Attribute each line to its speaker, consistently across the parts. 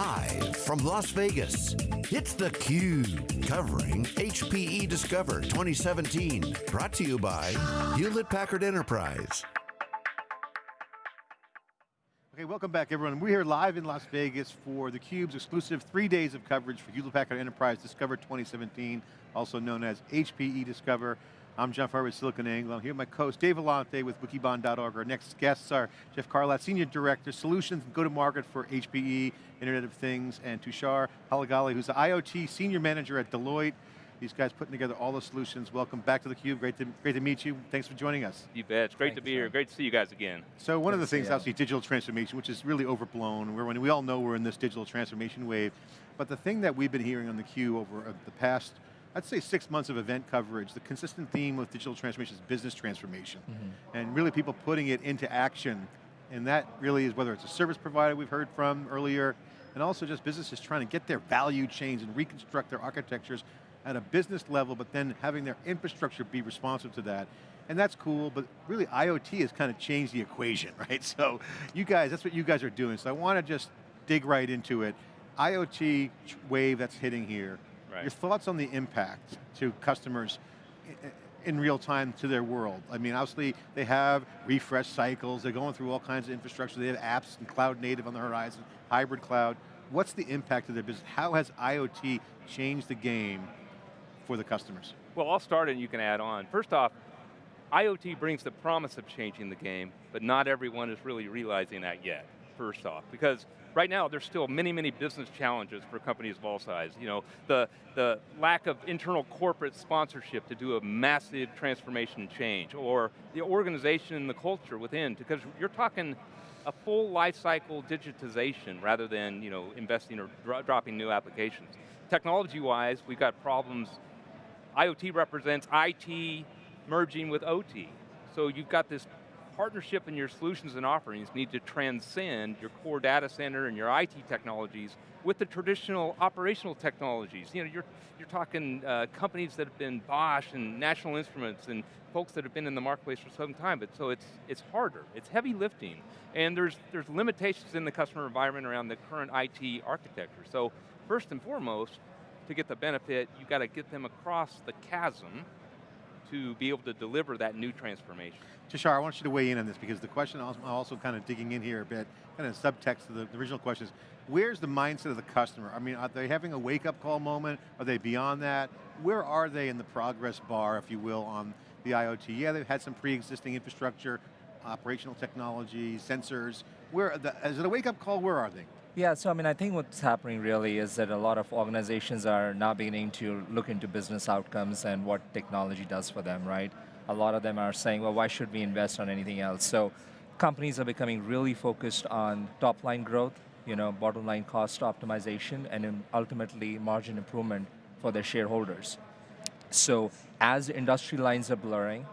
Speaker 1: Live from Las Vegas, it's theCUBE, covering HPE Discover 2017. Brought to you by Hewlett-Packard Enterprise.
Speaker 2: Okay, welcome back everyone. We're here live in Las Vegas for theCUBE's exclusive three days of coverage for Hewlett-Packard Enterprise Discover 2017, also known as HPE Discover. I'm John Furrier with SiliconANGLE. I'm here with my co-host Dave Vellante with wikibon.org. Our next guests are Jeff Carlat, Senior Director, Solutions and Go-to-Market for HPE, Internet of Things, and Tushar Halagali, who's the IoT Senior Manager at Deloitte. These guys putting together all the solutions. Welcome back to theCUBE, great to, great to meet you. Thanks for joining us.
Speaker 3: You bet, it's great
Speaker 4: Thank
Speaker 3: to be
Speaker 4: you,
Speaker 3: here. Great to see you guys again.
Speaker 2: So one
Speaker 4: Good
Speaker 2: of the things,
Speaker 4: you.
Speaker 2: obviously digital transformation, which is really overblown. We're, we all know we're in this digital transformation wave. But the thing that we've been hearing on theCUBE over uh, the past I'd say six months of event coverage, the consistent theme with digital transformation is business transformation.
Speaker 4: Mm -hmm.
Speaker 2: And really people putting it into action. And that really is whether it's a service provider we've heard from earlier, and also just businesses trying to get their value chains and reconstruct their architectures at a business level, but then having their infrastructure be responsive to that. And that's cool, but really IoT has kind of changed the equation, right? So you guys, that's what you guys are doing. So I want to just dig right into it. IoT wave that's hitting here,
Speaker 3: Right.
Speaker 2: your thoughts on the impact to customers in real time to their world? I mean, obviously they have refresh cycles, they're going through all kinds of infrastructure, they have apps and cloud native on the horizon, hybrid cloud. What's the impact of their business? How has IoT changed the game for the customers?
Speaker 3: Well, I'll start and you can add on. First off, IoT brings the promise of changing the game, but not everyone is really realizing that yet, first off. Because right now, there's still many, many business challenges for companies of all sizes. You know, the, the lack of internal corporate sponsorship to do a massive transformation change, or the organization and the culture within, because you're talking a full life cycle digitization rather than you know, investing or dro dropping new applications. Technology-wise, we've got problems IoT represents IT merging with OT. So you've got this partnership and your solutions and offerings need to transcend your core data center and your IT technologies with the traditional operational technologies. You know, you're, you're talking uh, companies that have been Bosch and National Instruments and folks that have been in the marketplace for some time, but so it's, it's harder, it's heavy lifting. And there's, there's limitations in the customer environment around the current IT architecture. So first and foremost, to get the benefit, you got to get them across the chasm to be able to deliver that new transformation.
Speaker 2: Tushar, I want you to weigh in on this because the question, I'm also kind of digging in here a bit, kind of subtext to the, the original question is, where's the mindset of the customer? I mean, are they having a wake up call moment? Are they beyond that? Where are they in the progress bar, if you will, on the IoT? Yeah, they've had some pre-existing infrastructure, operational technology, sensors. Where, the, is it a wake up call? Where are they?
Speaker 4: Yeah, so I mean, I think what's happening really is that a lot of organizations are now beginning to look into business outcomes and what technology does for them, right? A lot of them are saying, well, why should we invest on anything else? So companies are becoming really focused on top line growth, you know, bottom line cost optimization, and ultimately margin improvement for their shareholders. So as industry lines are blurring,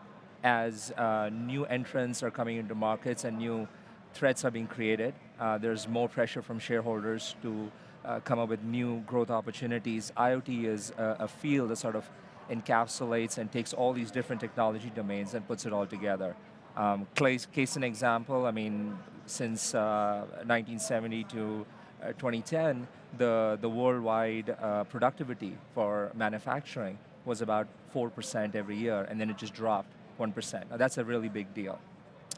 Speaker 4: as uh, new entrants are coming into markets and new threats are being created, uh, there's more pressure from shareholders to uh, come up with new growth opportunities. IoT is a, a, field that sort of encapsulates and takes all these different technology domains and puts it all together. Um, case, case an example, I mean, since 1970 to 2010, the, the worldwide uh, productivity for manufacturing was about 4% every year, and then it just dropped 1%. Now that's a really big deal,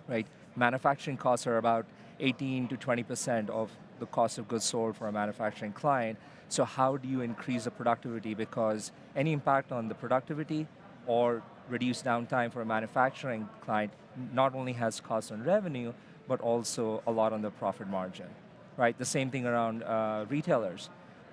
Speaker 4: right? Manufacturing costs are about 18 to 20% of the cost of goods sold for a manufacturing client. So how do you increase the productivity? Because any impact on the productivity or reduce downtime for a manufacturing client not only has cost on revenue, but also a lot on the profit margin, right? The same thing around uh, retailers.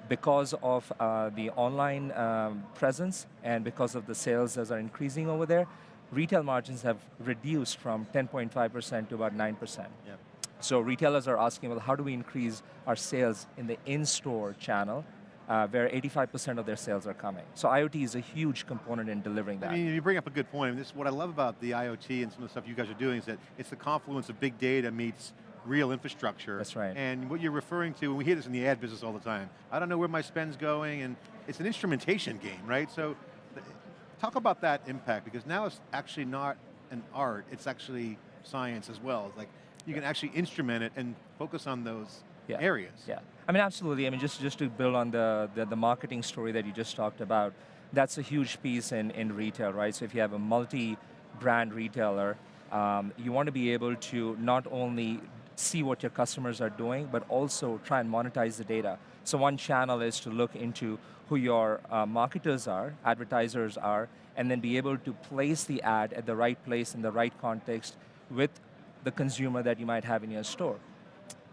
Speaker 4: Because of uh, the online um, presence and because of the sales that are increasing over there, retail margins have reduced from 10.5% to about 9%.
Speaker 2: Yep.
Speaker 4: So retailers are asking, well, how do we increase our sales in the in-store channel, uh, where 85% of their sales are coming. So IoT is a huge component in delivering that.
Speaker 2: I mean, you bring up a good point. This, what I love about the IoT and some of the stuff you guys are doing is that it's the confluence of big data meets real infrastructure.
Speaker 4: That's right.
Speaker 2: And what you're referring to, and we hear this in the ad business all the time, I don't know where my spend's going, and it's an instrumentation game, right? So, talk about that impact, because now it's actually not an art, it's actually science as well. It's like, you can actually instrument it and focus on those
Speaker 4: Yeah.
Speaker 2: areas.
Speaker 4: Yeah, I mean, absolutely. I mean, just, just to build on the, the, the marketing story that you just talked about, that's a huge piece in, in retail, right? So if you have a multi-brand retailer, um, you want to be able to not only see what your customers are doing, but also try and monetize the data. So one channel is to look into who your uh, marketers are, advertisers are, and then be able to place the ad at the right place in the right context with the consumer that you might have in your store.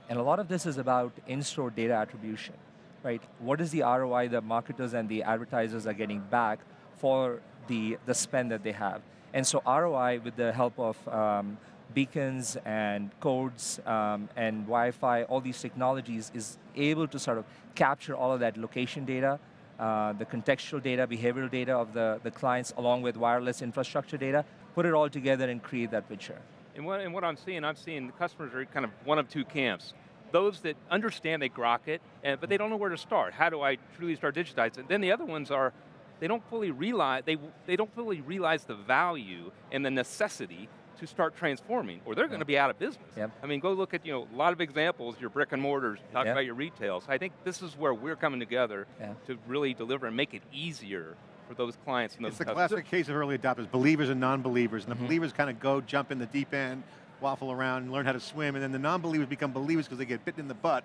Speaker 4: And a lot of this is about in-store data attribution, right? What is the ROI that marketers and the advertisers are getting back for the, the spend that they have? And so ROI, with the help of um, beacons and codes um, and Wi-Fi, all these technologies, is able to sort of capture all of that location data, uh, the contextual data, behavioral data of the, the clients, along with wireless infrastructure data, put it all together and create that picture.
Speaker 3: And what, and what I'm seeing, I'm seeing the customers are kind of one of two camps. Those that understand they grok it, and, but they don't know where to start. How do I truly start digitizing? Then the other ones are, they don't fully realize, they, they don't fully realize the value and the necessity to start transforming, or they're going to be out of business.
Speaker 4: Yep.
Speaker 3: I mean, go look at you know a lot of examples, your brick and mortars, talk
Speaker 4: Yep.
Speaker 3: about your retail. So I think this is where we're coming together
Speaker 4: Yeah.
Speaker 3: to really deliver and make it easier for those clients and those
Speaker 2: It's the
Speaker 3: customers.
Speaker 2: classic case of early adopters, believers and non-believers. And the believers kind of go, jump in the deep end, waffle around, and learn how to swim. And then the non-believers become believers because they get bitten in the butt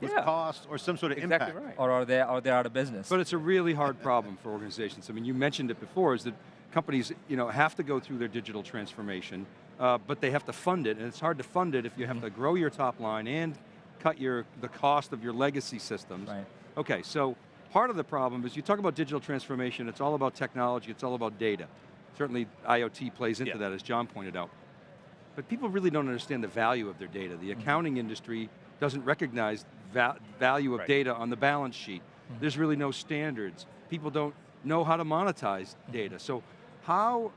Speaker 2: with
Speaker 3: Yeah.
Speaker 2: cost or some sort of
Speaker 3: Exactly
Speaker 2: impact.
Speaker 3: right.
Speaker 4: Or are they, or they're out of business.
Speaker 5: But it's a really hard problem for organizations. I mean, you mentioned it before, is that companies you know, have to go through their digital transformation, uh, but they have to fund it, and it's hard to fund it if you have
Speaker 4: Mm-hmm.
Speaker 5: to grow your top line and cut your, the cost of your legacy systems.
Speaker 4: Right.
Speaker 5: Okay, so part of the problem is you talk about digital transformation, it's all about technology, it's all about data. Certainly IoT plays into
Speaker 3: Yeah.
Speaker 5: that, as John pointed out. But people really don't understand the value of their data. The mm-hmm. accounting industry doesn't recognize va value of
Speaker 3: Right.
Speaker 5: data on the balance sheet. Mm-hmm. There's really no standards. People don't know how to monetize mm-hmm. data. So how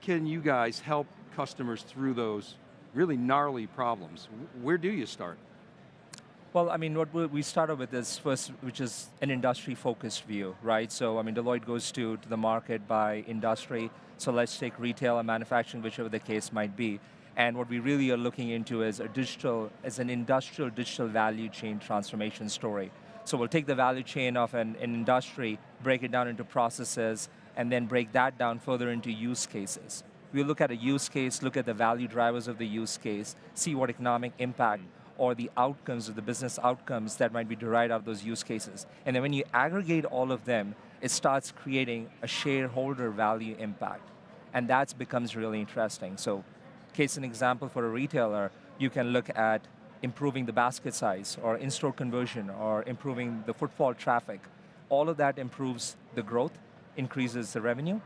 Speaker 5: can you guys help customers through those really gnarly problems? Where do you start?
Speaker 4: Well, I mean, what we- we started with is first, which is an industry-focused view, right? So, I mean, Deloitte goes to, to the market by industry. So let's take retail and manufacturing, whichever the case might be. And what we really are looking into is a digital, as an industrial digital value chain transformation story. So we'll take the value chain of an, an industry, break it down into processes, and then break that down further into use cases. We'll look at a use case, look at the value drivers of the use case, see what economic impact or the outcomes or the business outcomes that might be derived out of those use cases. And then when you aggregate all of them, it starts creating a shareholder value impact. And that becomes really interesting. So, case an example for a retailer, you can look at improving the basket size or in-store conversion or improving the footfall traffic. All of that improves the growth, increases the revenue,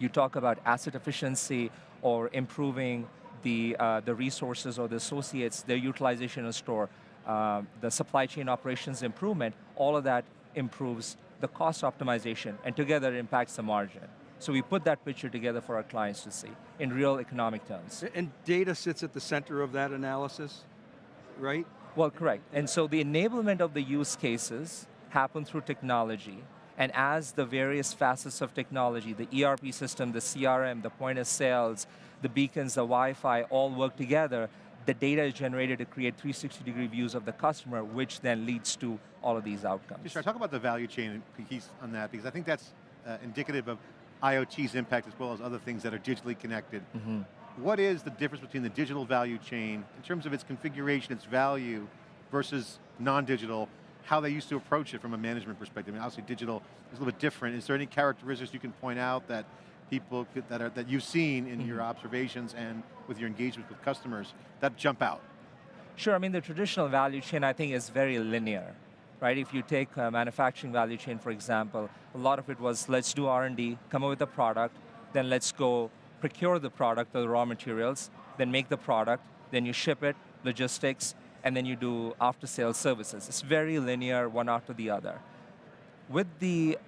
Speaker 4: you talk about asset efficiency or improving the, uh, the resources or the associates, their utilization in store, um, the supply chain operations improvement, all of that improves the cost optimization, and together it impacts the margin. So we put that picture together for our clients to see in real economic terms.
Speaker 5: And data sits at the center of that analysis, right?
Speaker 4: Well, correct. And so the enablement of the use cases happen through technology. And as the various facets of technology, the ERP system, the CRM, the point of sales, the beacons, the Wi-Fi, all work together, the data is generated to create 360 degree views of the customer, which then leads to all of these outcomes.
Speaker 2: Just talk about the value chain piece on that, because I think that's uh, indicative of IoT's impact as well as other things that are digitally connected.
Speaker 4: Mm-hmm.
Speaker 2: What is the difference between the digital value chain in terms of its configuration, its value, versus non-digital, how they used to approach it from a management perspective? I mean, obviously digital is a little bit different. Is there any characteristics you can point out that people could, that, are, that you've seen in your mm-hmm. observations and with your engagement with customers that jump out?
Speaker 4: Sure, I mean the traditional value chain I think is very linear, right? If you take a manufacturing value chain for example, a lot of it was let's do R&D, come up with a product, then let's go procure the product or the raw materials, then make the product, then you ship it, logistics, and then you do after sales services. It's very linear, one after the other. With the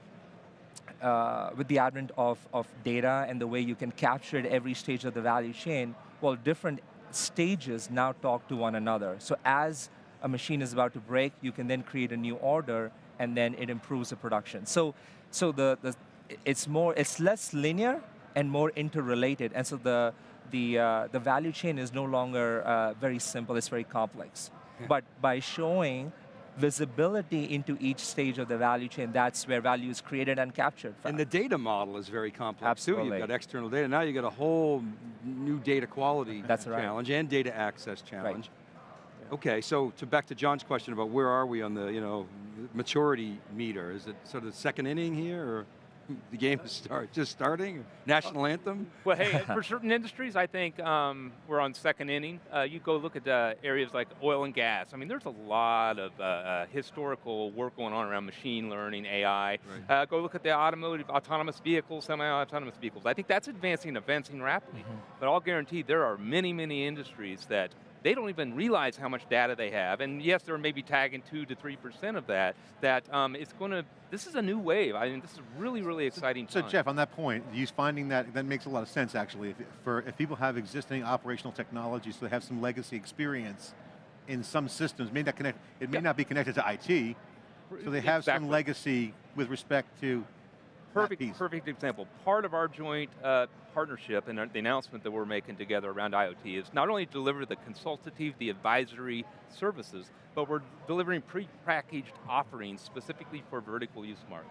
Speaker 4: uh, with the advent of, of data and the way you can capture it every stage of the value chain, well, different stages now talk to one another. So as a machine is about to break, you can then create a new order and then it improves the production. So, so the, the, it's more, it's less linear and more interrelated. And so the, the, uh, the value chain is no longer uh, very simple, it's very complex. but by showing visibility into each stage of the value chain, that's where value is created and captured from.
Speaker 5: And the data model is very complex
Speaker 4: Absolutely.
Speaker 5: too. You've got external data. Now you've got a whole new data quality
Speaker 4: That's right.
Speaker 5: challenge and data access challenge. Right. Okay, so to back to John's question about where are we on the you know maturity meter? Is it sort of the second inning here, or the game is start just starting? National anthem?
Speaker 3: Well, hey, for certain industries, I think um, we're on second inning. Uh, you go look at uh, areas like oil and gas. I mean, there's a lot of uh, uh, historical work going on around machine learning, AI. Uh, go look at the automotive, autonomous vehicles, semi-autonomous vehicles. I think that's advancing, advancing rapidly. But I'll guarantee there are many, many industries that they don't even realize how much data they have. And yes, they're maybe tagging two to 3% of that, that um, it's going to, this is a new wave. I mean, this is really, really exciting
Speaker 2: So
Speaker 3: time.
Speaker 2: Jeff, on that point, you finding that, that makes a lot of sense actually. If, for, if people have existing operational technology, so they have some legacy experience in some systems, may not connect, it may
Speaker 3: Yep.
Speaker 2: not be connected to IT, so they have some legacy with respect to
Speaker 3: Perfect, perfect example. Part of our joint uh, partnership and the announcement that we're making together around IoT is not only deliver the consultative, the advisory services, but we're delivering pre-packaged offerings specifically for vertical use market.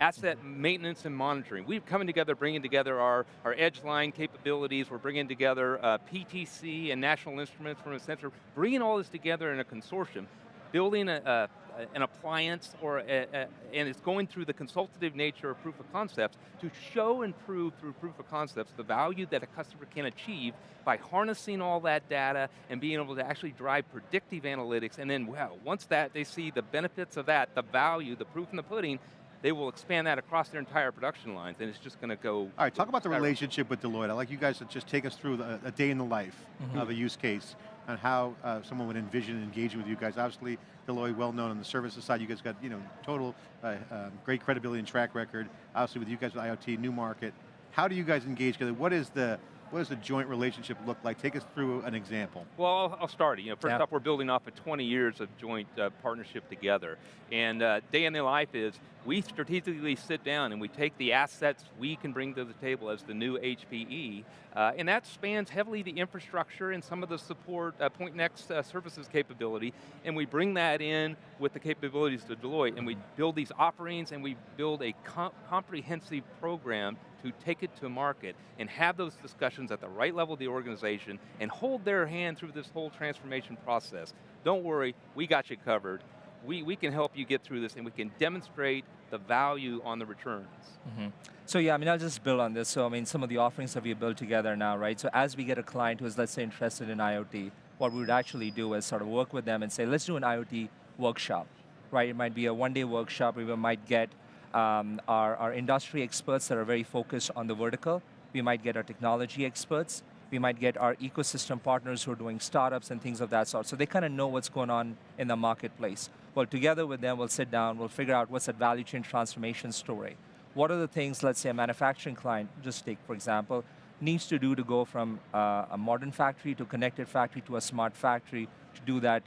Speaker 3: Asset maintenance and monitoring. We're coming together, bringing together our, our Edgeline capabilities, we're bringing together uh, PTC and National Instruments from a sensor, bringing all this together in a consortium, building a, a, an appliance or a, a, and it's going through the consultative nature of proof of concepts to show and prove through proof of concepts the value that a customer can achieve by harnessing all that data and being able to actually drive predictive analytics. And then wow, once that they see the benefits of that, the value, the proof in the pudding, they will expand that across their entire production lines and it's just going to go
Speaker 2: All right, talk about the relationship with Deloitte. I'd like you guys to just take us through the, a day in the life mm-hmm. of a use case and how uh, someone would envision engaging with you guys. Obviously, Deloitte, well known on the services side. You guys got you know total uh, um, great credibility and track record. Obviously, with you guys with IoT, new market. How do you guys engage together? What is the what does the joint relationship look like? Take us through an example.
Speaker 3: Well, I'll, I'll start it. You know, first
Speaker 4: Yeah.
Speaker 3: off, we're building off of 20 years of joint uh, partnership together. And uh, day in the life is we strategically sit down and we take the assets we can bring to the table as the new HPE, uh, and that spans heavily the infrastructure and some of the support uh, Pointnext uh, services capability, and we bring that in with the capabilities to Deloitte, and we build these offerings and we build a com comprehensive program to take it to market and have those discussions at the right level of the organization and hold their hand through this whole transformation process. Don't worry, we got you covered. We, we can help you get through this and we can demonstrate the value on the returns. Mm-hmm.
Speaker 4: So yeah, I mean, I'll just build on this. So I mean, some of the offerings that we built together now, right? So as we get a client who is, let's say, interested in IoT, what we would actually do is sort of work with them and say, let's do an IoT workshop, right? It might be a one-day workshop we might get um, our, our industry experts that are very focused on the vertical. We might get our technology experts. We might get our ecosystem partners who are doing startups and things of that sort. So they kind of know what's going on in the marketplace. Well, together with them, we'll sit down, we'll figure out what's that value chain transformation story. What are the things, let's say a manufacturing client, just take for example, needs to do to go from uh, a modern factory to connected factory to a smart factory to do that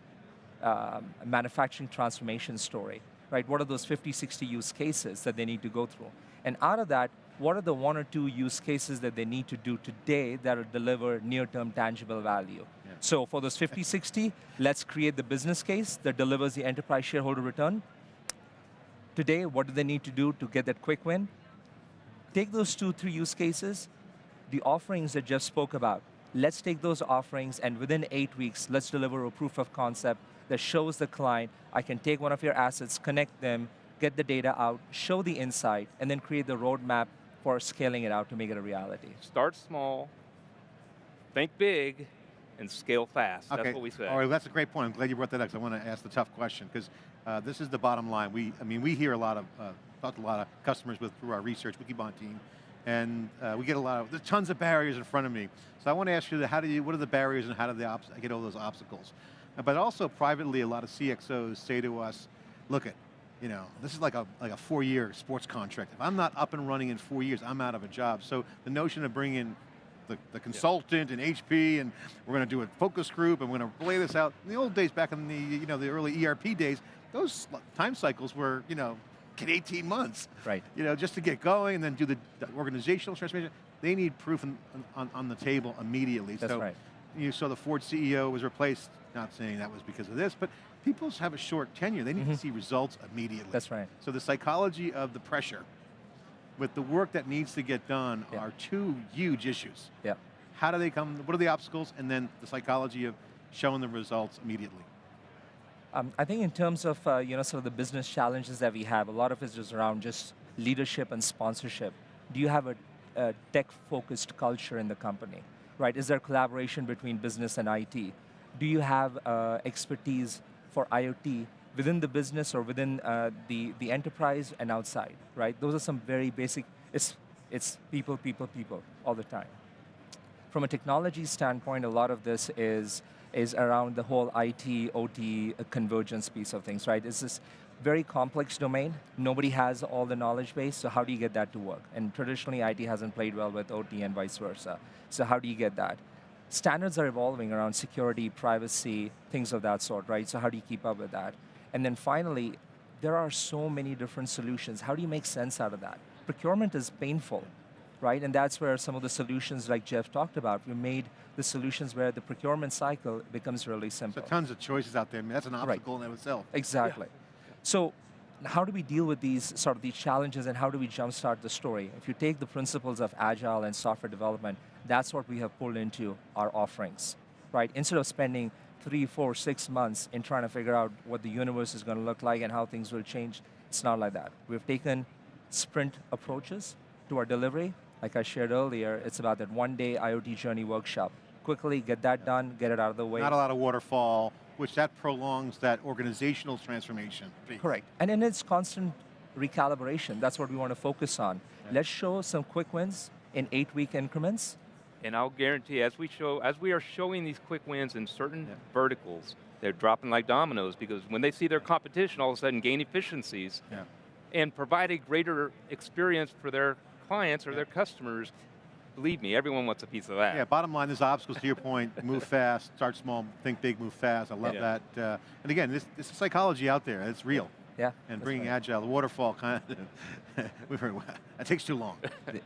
Speaker 4: um, manufacturing transformation story, right? What are those 50, 60 use cases that they need to go through? And out of that, what are the one or two use cases that they need to do today that will deliver near-term tangible value? So for those 50, 60, let's create the business case that delivers the enterprise shareholder return. Today, what do they need to do to get that quick win? Take those two, three use cases, the offerings that Jeff spoke about. Let's take those offerings and within eight weeks, let's deliver a proof of concept that shows the client, I can take one of your assets, connect them, get the data out, show the insight, and then create the roadmap for scaling it out to make it a reality.
Speaker 3: Start small, think big, and scale fast.
Speaker 2: Okay.
Speaker 3: That's what we say.
Speaker 2: All right, that's a great point. I'm glad you brought that up because I want to ask the tough question because uh, this is the bottom line. We, I mean, we hear a lot of, uh, talk to a lot of customers with through our research, Wikibon team, and uh, we get a lot of, there's tons of barriers in front of me. So I want to ask you, how do you, what are the barriers and how do they obs- get over those obstacles? But also privately, a lot of CXOs say to us, look at, you know, this is like a, like a four-year sports contract. If I'm not up and running in four years, I'm out of a job. So the notion of bringing the, the consultant and HP, and we're going to do a focus group, and we're going to lay this out. In the old days, back in the you know the early ERP days, those time cycles were you know, get 18 months.
Speaker 4: Right.
Speaker 2: You know, just to get going, and then do the, the organizational transformation. They need proof on, on, on the table immediately.
Speaker 4: That's
Speaker 2: so
Speaker 4: right.
Speaker 2: You saw the Ford CEO was replaced not saying that was because of this, but people have a short tenure. They need to see results immediately.
Speaker 4: Mm-hmm. That's right.
Speaker 2: So the psychology of the pressure with the work that needs to get done
Speaker 4: Yeah.
Speaker 2: are two huge issues.
Speaker 4: Yeah.
Speaker 2: How do they come, what are the obstacles, and then the psychology of showing the results immediately.
Speaker 4: Um, I think in terms of uh, you know sort of the business challenges that we have, a lot of it is around just leadership and sponsorship. Do you have a, a tech-focused culture in the company, right? Is there collaboration between business and IT? Do you have uh, expertise for IoT within the business or within uh, the the enterprise and outside, right? Those are some very basic. It's it's people, people, people all the time from a technology standpoint, a lot of this is is around the whole IT, OT uh, convergence piece of things, right? It's this very complex domain. Nobody has all the knowledge base, so how do you get that to work? And traditionally, IT hasn't played well with OT and vice versa. So how do you get that? Standards are evolving around security, privacy, things of that sort, right? So how do you keep up with that? And then finally, there are so many different solutions. How do you make sense out of that? Procurement is painful, right? And that's where some of the solutions like Jeff talked about, we made the solutions where the procurement cycle becomes really simple.
Speaker 2: So tons of choices out there. I mean, that's an obstacle in and of itself.
Speaker 4: Exactly. So how do we deal with these sort of these challenges and how do we jumpstart the story? If you take the principles of agile and software development, that's what we have pulled into our offerings, right? Instead of spending three, four, six months in trying to figure out what the universe is going to look like and how things will change, it's not like that. We've taken sprint approaches to our delivery. Like I shared earlier, it's about that one day IoT journey workshop. Quickly get that done, get it out of the way.
Speaker 2: Not a lot of waterfall, which that prolongs that organizational transformation. piece.
Speaker 4: Correct. And in its constant recalibration, that's what we want to focus on. Let's show some quick wins in eight week increments.
Speaker 3: And I'll guarantee, as we show, as we are showing these quick wins in certain
Speaker 2: Yeah.
Speaker 3: verticals, they're dropping like dominoes because when they see their competition all of a sudden gain efficiencies
Speaker 2: Yeah.
Speaker 3: and provide a greater experience for their clients or
Speaker 2: Yeah.
Speaker 3: their customers, believe me, everyone wants a piece of that.
Speaker 2: Yeah, bottom line, there's obstacles to your point. Move fast, start small, think big, move fast. I love
Speaker 3: Yeah.
Speaker 2: that. Uh, and again, this, this is psychology out there. It's real.
Speaker 4: Yeah.
Speaker 2: And bringing
Speaker 4: right.
Speaker 2: agile, the waterfall kind of, we've heard, that takes too long.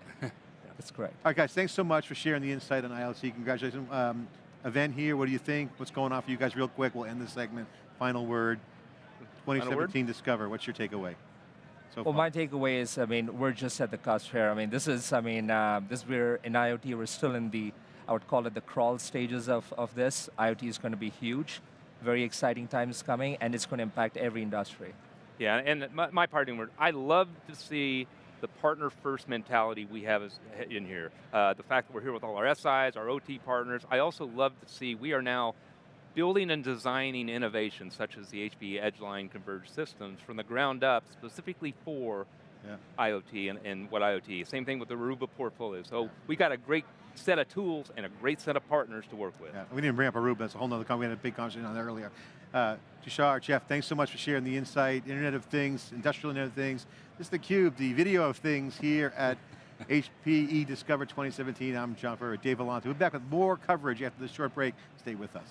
Speaker 4: That's correct.
Speaker 2: All right, guys, thanks so much for sharing the insight on IoT. Congratulations. Um, event here, what do you think? What's going on for you guys real quick? We'll end this segment. Final word.
Speaker 3: word?
Speaker 2: 2017 Discover, what's your takeaway? So
Speaker 4: Well, my takeaway is, I mean, we're just at the cusp here. I mean, this is, I mean, uh, this we're in IoT, we're still in the, I would call it the crawl stages of, of this. IoT is going to be huge. Very exciting times coming, and it's going to impact every industry.
Speaker 3: Yeah, and my, my parting word, I love to see the partner first mentality we have as, in here. Uh, the fact that we're here with all our SIs, our OT partners. I also love to see we are now building and designing innovations such as the HPE Edgeline converged systems from the ground up specifically for
Speaker 2: Yeah.
Speaker 3: IoT and, and what IoT. Same thing with the Aruba portfolio. So we got a great set of tools and a great set of partners to work with.
Speaker 2: Yeah, we didn't bring up Aruba, that's a whole nother, con- we had a big conversation on that earlier. Uh, Tushar, Jeff, thanks so much for sharing the insight, Internet of Things, Industrial Internet of Things. This is theCUBE, the video of things here at HPE Discover 2017. I'm John Furrier, Dave Vellante. We'll be back with more coverage after this short break. Stay with us.